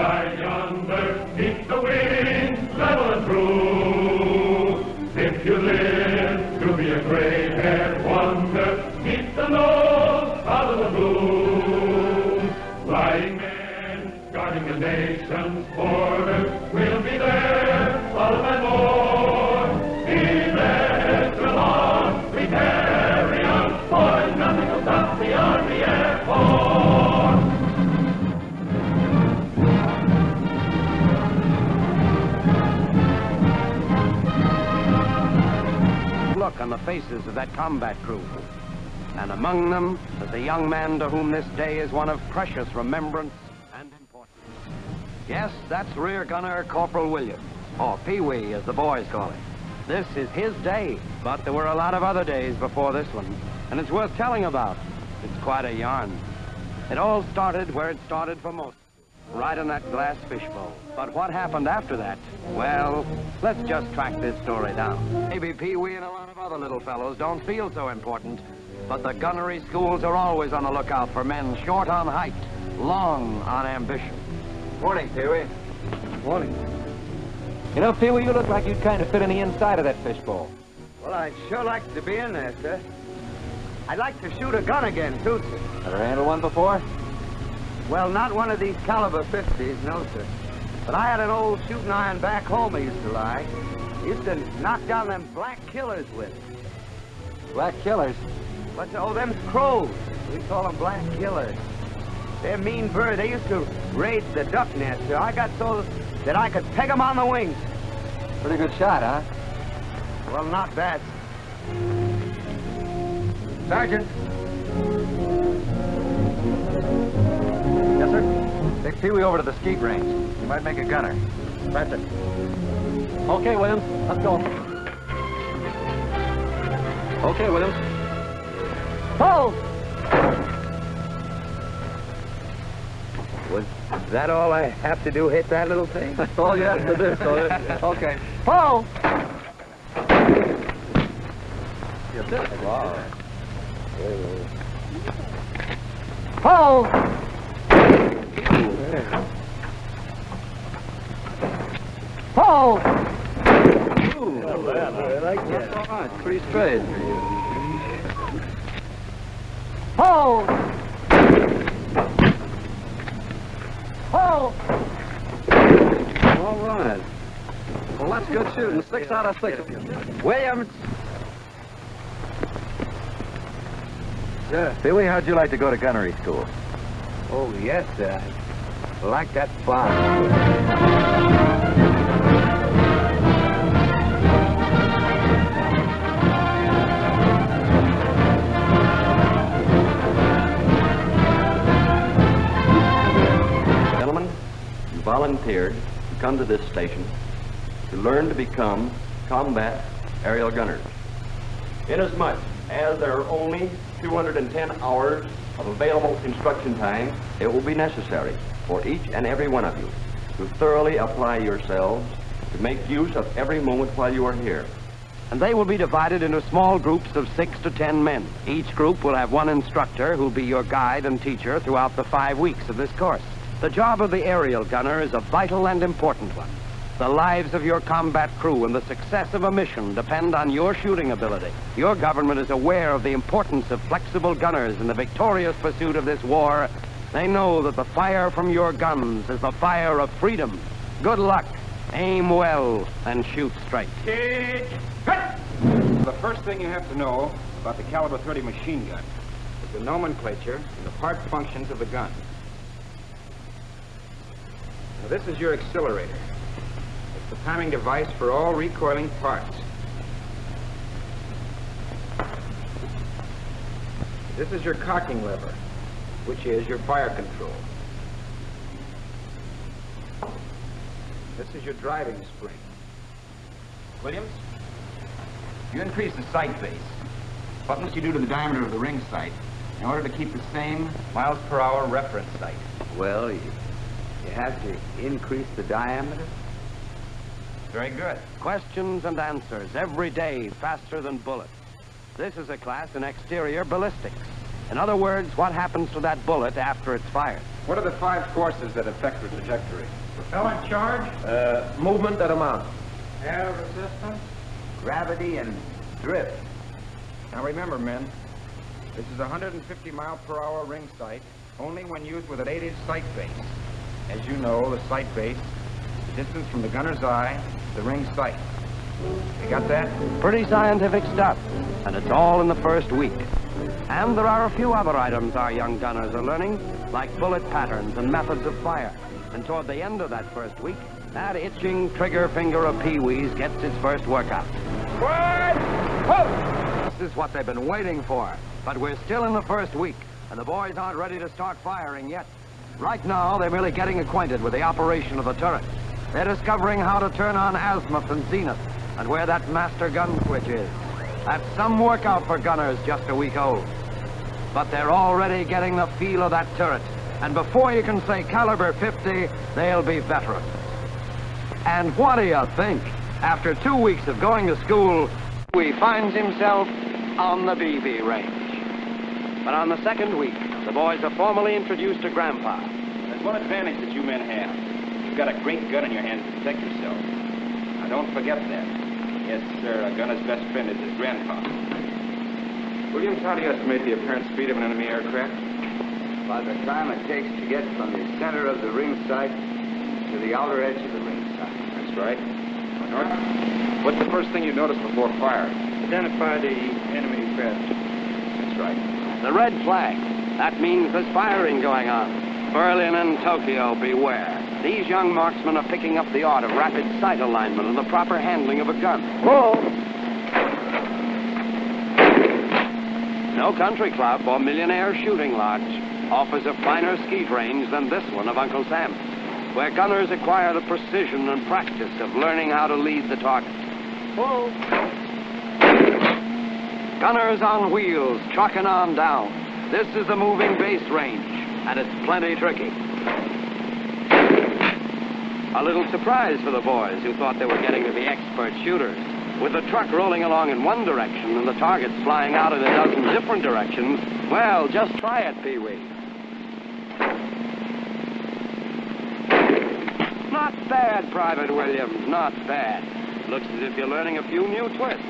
sky yonder, keep the wind level and true. If you live to be a gray-haired wonder, keep the nose out of the blue. Flying men, guarding the nation's border, will Look on the faces of that combat crew. And among them is a young man to whom this day is one of precious remembrance and importance. Yes, that's Rear Gunner Corporal Williams, or Pee Wee as the boys call him. This is his day, but there were a lot of other days before this one, and it's worth telling about. It's quite a yarn. It all started where it started for most, right in that glass fishbowl. But what happened after that? Well, let's just track this story down. Maybe Pee Wee and a lot of other little fellows don't feel so important, but the gunnery schools are always on the lookout for men short on height, long on ambition. Morning, Pee-wee. Morning. You know, Pee-wee, you look like you'd kind of fit in the inside of that fishbowl. Well, I'd sure like to be in there, sir. I'd like to shoot a gun again, too, sir. Ever handled one before? Well, not one of these caliber 50s, no, sir. But I had an old shooting iron back home I used to like. Used to knock down them black killers with. Black killers. What's, oh, them crows. We call them black killers. They're mean birds. They used to raid the duck nest, sir. I got so that I could peg 'em on the wings. Pretty good shot, huh? Well, not bad. Sergeant. Take Pee-wee over to the skeet range. He might make a gunner. Right, sir. Okay, Williams. Let's go. Okay, Williams. Oh! Was that all I have to do, hit that little thing? That's all you have to do, Sawyer. Okay. Paul! Yes, sir. Wow. Paul! Paul! I like that. All right. Pretty straight. Paul! Paul! All right. Well, that's good shooting. Six out of six. Williams! Sir. Billy, how'd you like to go to gunnery school? Oh, yes, sir. Like that you volunteered to come to this station to learn to become combat aerial gunners. Inasmuch as there are only 210 hours of available instruction time, it will be necessary for each and every one of you to thoroughly apply yourselves to make use of every moment while you are here. And they will be divided into small groups of six to ten men. Each group will have one instructor who'll be your guide and teacher throughout the five weeks of this course. The job of the aerial gunner is a vital and important one. The lives of your combat crew and the success of a mission depend on your shooting ability. Your government is aware of the importance of flexible gunners in the victorious pursuit of this war. They know that the fire from your guns is the fire of freedom. Good luck. Aim well and shoot straight. The first thing you have to know about the caliber 30 machine gun is the nomenclature and the part functions of the gun. Now, this is your accelerator. The timing device for all recoiling parts. This is your cocking lever, which is your fire control. This is your driving spring. Williams, you increase the sight base. What must you do to the diameter of the ring sight in order to keep the same miles per hour reference sight? Well, you, you have to increase the diameter. Very good. Questions and answers every day faster than bullets. This is a class in exterior ballistics. In other words, what happens to that bullet after it's fired? What are the five forces that affect the trajectory? Propellant charge, Uh, movement at amount. air resistance, Gravity and drift. Now remember, men, this is a 150 mile per hour ring sight, only when used with an 8 inch sight base. As you know, the sight base, the distance from the gunner's eye to the ring sight. You got that? Pretty scientific stuff, and it's all in the first week. And there are a few other items our young gunners are learning, like bullet patterns and methods of fire. And toward the end of that first week, that itching trigger finger of Pee Wee's gets its first workout. This is what they've been waiting for. But we're still in the first week, and the boys aren't ready to start firing yet. Right now, they're merely getting acquainted with the operation of the turret. They're discovering how to turn on azimuth and zenith, and where that master gun switch is. That's some workout for gunners just a week old. But they're already getting the feel of that turret, and before you can say caliber 50, they'll be veterans. And what do you think? After two weeks of going to school, he finds himself on the BB range. But on the second week, the boys are formally introduced to Grandpa. There's one advantage that you men have. You've got a great gun in your hand to protect yourself. Now don't forget that. Yes, sir, a gunner's best friend is his grandpa. Williams, how do you estimate the apparent speed of an enemy aircraft? By the time it takes to get from the center of the ring sight to the outer edge of the ring sight. That's right. North, what's the first thing you notice before firing? identify the enemy craft. That's right. The red flag. That means there's firing going on. Berlin and Tokyo, beware. These young marksmen are picking up the art of rapid sight alignment and the proper handling of a gun. Whoa! No country club or millionaire shooting lodge offers a finer skeet range than this one of Uncle Sam's, where gunners acquire the precision and practice of learning how to lead the target. Whoa! Gunners on wheels, trucking on down. This is the moving base range, and it's plenty tricky. A little surprise for the boys who thought they were getting to be expert shooters. With the truck rolling along in one direction and the targets flying out in a dozen different directions, well, just try it, Pee Wee. Not bad, Private Williams, not bad. Looks as if you're learning a few new twists,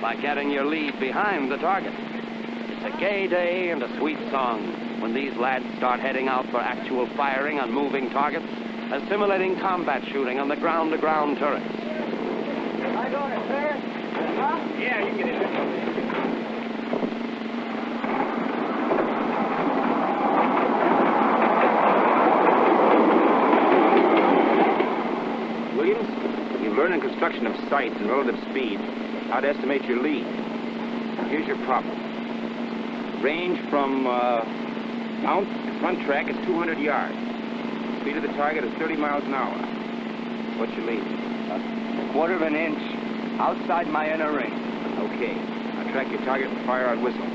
like getting your lead behind the target. It's a gay day and a sweet song when these lads start heading out for actual firing on moving targets, assimilating combat shooting on the ground-to-ground turrets. Yeah, you get it. Williams, you learn in construction of sights and relative speed how to estimate your lead. Here's your problem. Range from uh, mount to front track is 200 yards. Speed of the target is 30 miles an hour. What's your lead? A quarter of an inch outside my inner ring. Okay. Now track your target and fire on whistle.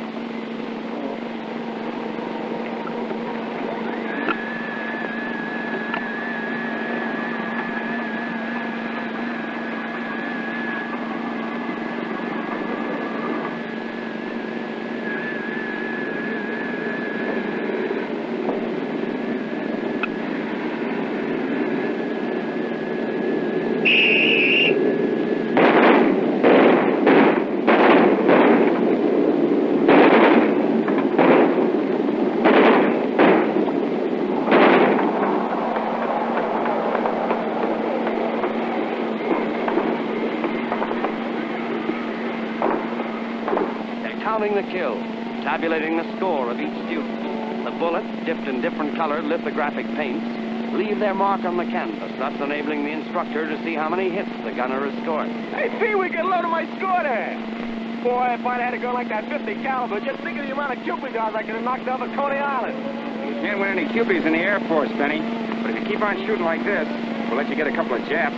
They're counting the kills, tabulating the score of each student. The bullets, dipped in different colored lithographic paints, leave their mark on the canvas, thus enabling the instructor to see how many hits the gunner has scored. Hey, Pee, we get a load of my score there. Boy, if I'd had a gun like that 50 caliber, just think of the amount of Cupid dogs I could have knocked off at Coney Island. You can't win any Kewpies in the Air Force, Benny. But if you keep on shooting like this, we'll let you get a couple of Japs.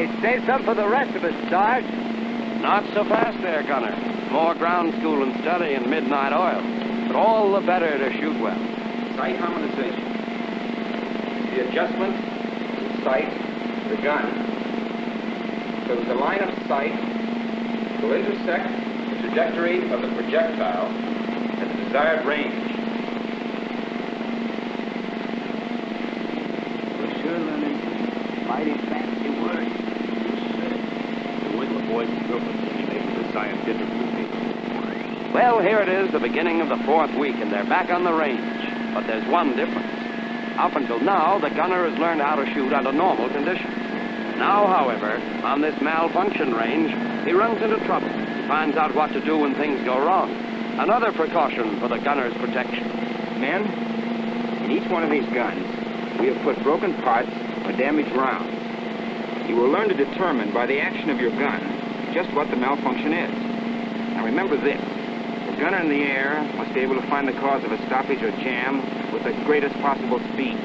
Hey, save some for the rest of us, Sarge. Not so fast there, Gunner. More ground school and study and midnight oil. But all the better to shoot well. Sight harmonization. The adjustment, the sight, the gun. So the line of sight will intersect the trajectory of the projectile at the desired range. We're sure learning mighty fast surface to be made with the scientific routine. Well, here it is, the beginning of the fourth week, and they're back on the range. But there's one difference. Up until now, the gunner has learned how to shoot under normal conditions. Now, however, on this malfunction range, he runs into trouble. He finds out what to do when things go wrong. Another precaution for the gunner's protection. Men, in each one of these guns, we have put broken parts or damaged rounds. You will learn to determine by the action of your gun just what the malfunction is. Now remember this. The gunner in the air must be able to find the cause of a stoppage or jam with the greatest possible speed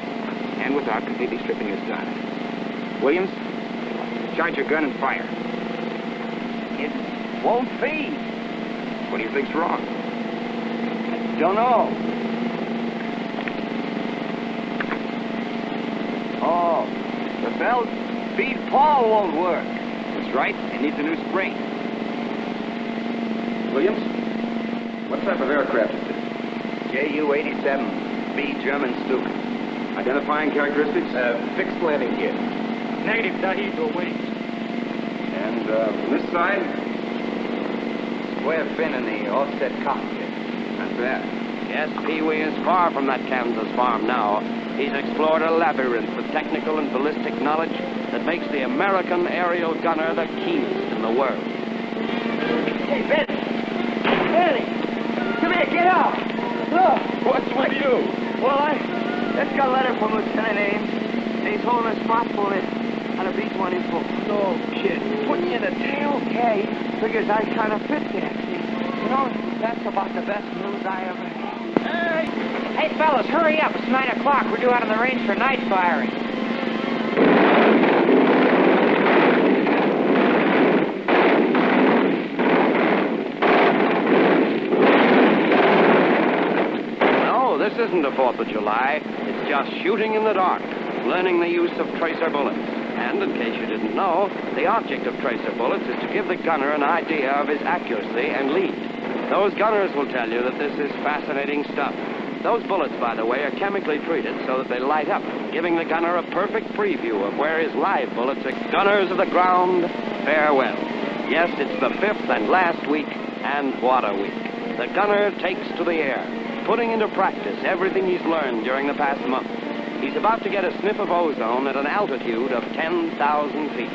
and without completely stripping his gun. Williams, charge your gun and fire. It won't feed. What do you think's wrong? Don't know. Oh, the belt feed pawl won't work. That's right. It needs a new spring. Williams, what type of aircraft is this? Ju-87B German Stuka. Identifying characteristics? Uh, fixed landing gear. Negative, Tahiti wings, And uh, from this side? Square fin in the offset cockpit. That's bad. Yes, Pee Wee is far from that Kansas farm now. He's explored a labyrinth of technical and ballistic knowledge that makes the American aerial gunner the keenest in the world. Hey, Benny! Benny! Come here, get out! Look! What's with you? Well, I just got a letter from Lieutenant Ames. He's holding us responsible on a B-1 info. No kid. Put you in a tail? Yeah, he figures I kind of fit there. See, you know, that's about the best news I ever had. Hey! Fellas, hurry up. It's 9 o'clock. We're due out on the range for night firing. No, this isn't a 4th of July. It's just shooting in the dark, learning the use of tracer bullets. And in case you didn't know, the object of tracer bullets is to give the gunner an idea of his accuracy and lead. Those gunners will tell you that this is fascinating stuff. Those bullets, by the way, are chemically treated so that they light up, giving the gunner a perfect preview of where his live bullets are. Gunners of the ground, farewell. Yes, it's the fifth and last week, and what a week. The gunner takes to the air, putting into practice everything he's learned during the past month. He's about to get a sniff of ozone at an altitude of 10,000 feet.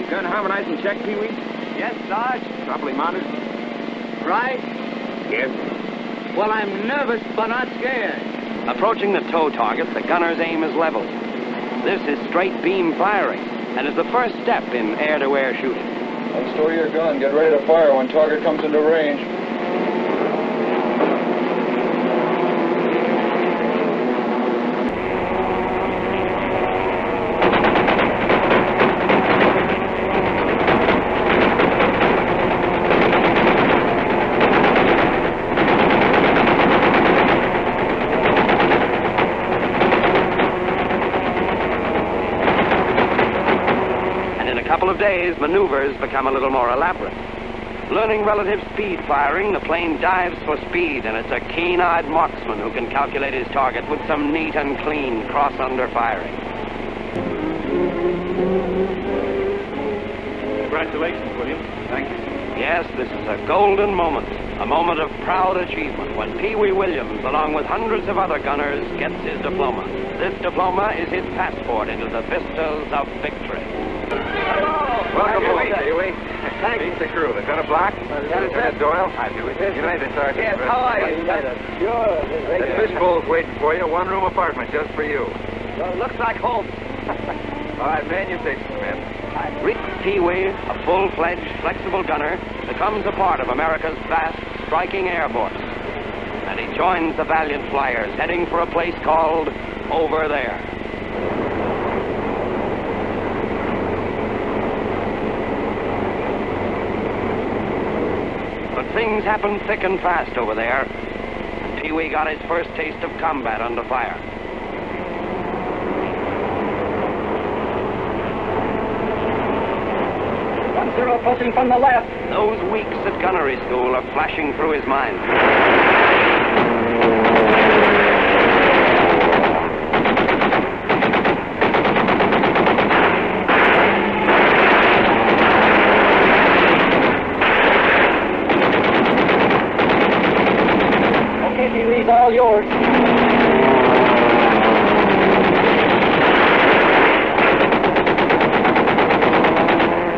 Your gun harmonized and checked, Pee Wee? Yes, Sarge? Properly mounted? Right? Yes. Well, I'm nervous, but not scared. Approaching the tow target, the gunner's aim is leveled. This is straight beam firing, and is the first step in air-to-air shooting. Unstore your gun. Get ready to fire when target comes into range. And in a days, maneuvers become a little more elaborate. Learning relative speed firing, the plane dives for speed, and it's a keen-eyed marksman who can calculate his target with some neat and clean cross-under firing. Congratulations, William. Thank you. Yes, this is a golden moment, a moment of proud achievement when Pee Wee Williams, along with hundreds of other gunners, gets his diploma. This diploma is his passport into the vistas of victory. Welcome. Pee Wee. Thank Meet the crew. Lieutenant Block. Lieutenant Doyle. Hi, Pee Wee. United Sergeant. Yes, how are you? Sure. The fishbowl's waiting for you. One-room apartment just for you. Well, looks like home. All right, man, you take some men. Rick Pee Wee, a full-fledged, flexible gunner, becomes a part of America's vast, striking air force. And he joins the valiant flyers heading for a place called Over There. Things happen thick and fast over there. Pee Wee got his first taste of combat under fire. One zero approaching from the left. Those weeks at gunnery school are flashing through his mind. leaving these all yours.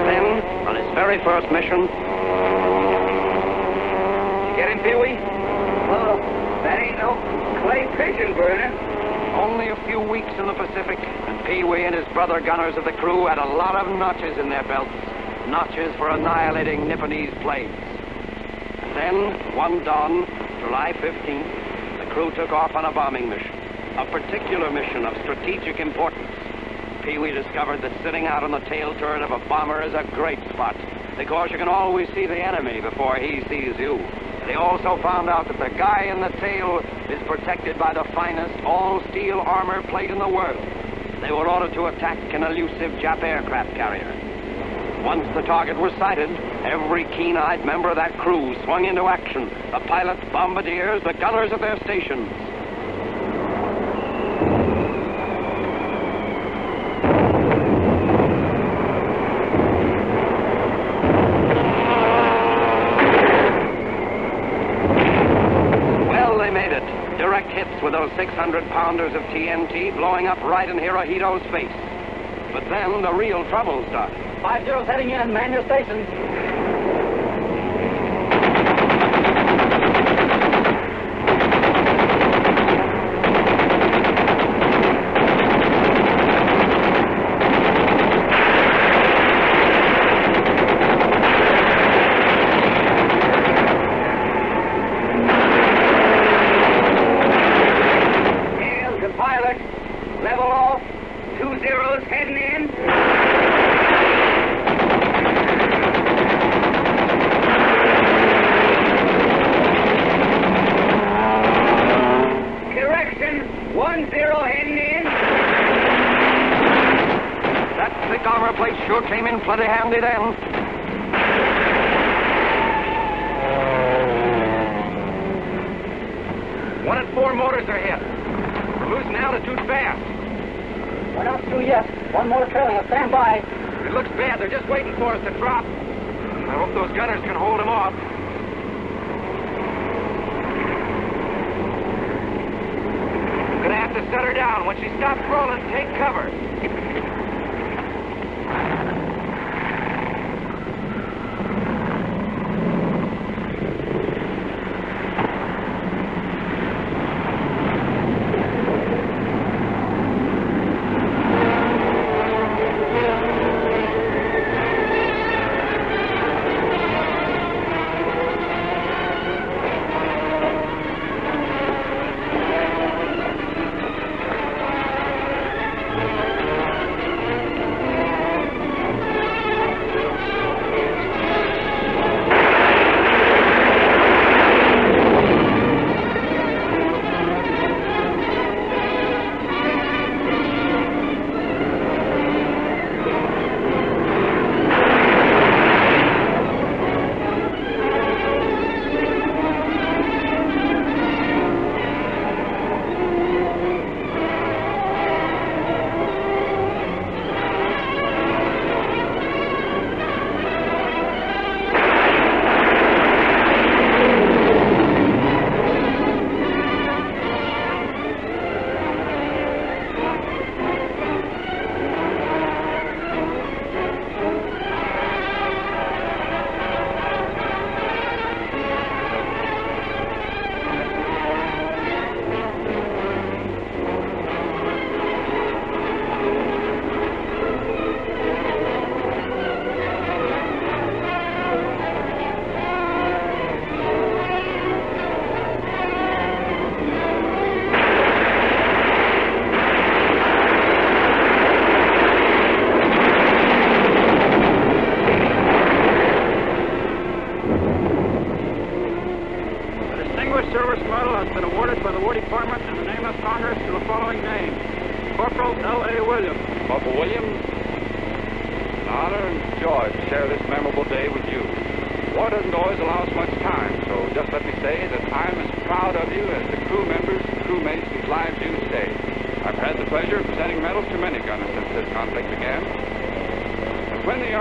Then, on his very first mission, You get him, Pee-wee? Well, that ain't no clay only a few weeks in the Pacific, and Pee-wee and his brother gunners of the crew had a lot of notches in their belts. Notches for annihilating Nipponese planes. And then, one dawn, July 15th, the crew took off on a bombing mission. A particular mission of strategic importance. Pee-wee discovered that sitting out on the tail turret of a bomber is a great spot because you can always see the enemy before he sees you. He also found out that the guy in the tail is protected by the finest all-steel armor plate in the world. They were ordered to attack an elusive Jap aircraft carrier. Once the target was sighted, every keen-eyed member of that crew swung into action. The pilots, bombardiers, the gunners at their stations. 600-pounders of TNT blowing up right in Hirohito's face. But then the real trouble started. Five zeros heading in, man your stations. One and four motors are hit. We're losing altitude fast. We're not through yet. One more trailing us. Stand by. It looks bad. They're just waiting for us to drop. I hope those gunners can hold them off. Gonna have to set her down. When she stops rolling, take cover.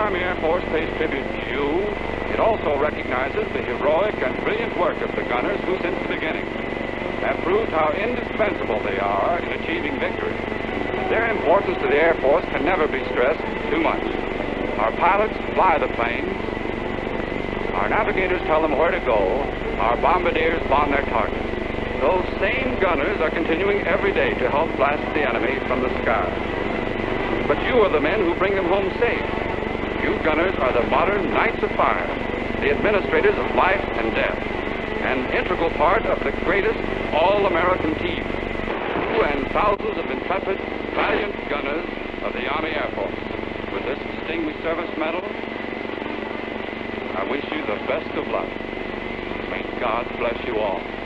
Army Air Force pays tribute to you, it also recognizes the heroic and brilliant work of the gunners who, since the beginning, have proved how indispensable they are in achieving victory. Their importance to the Air Force can never be stressed too much. Our pilots fly the planes. Our navigators tell them where to go. Our bombardiers bomb their targets. Those same gunners are continuing every day to help blast the enemy from the sky. But you are the men who bring them home safe. You gunners are the modern knights of fire, the administrators of life and death, an integral part of the greatest all-American team. You and thousands of intrepid, valiant gunners of the Army Air Force. With this Distinguished Service Medal, I wish you the best of luck. May God bless you all.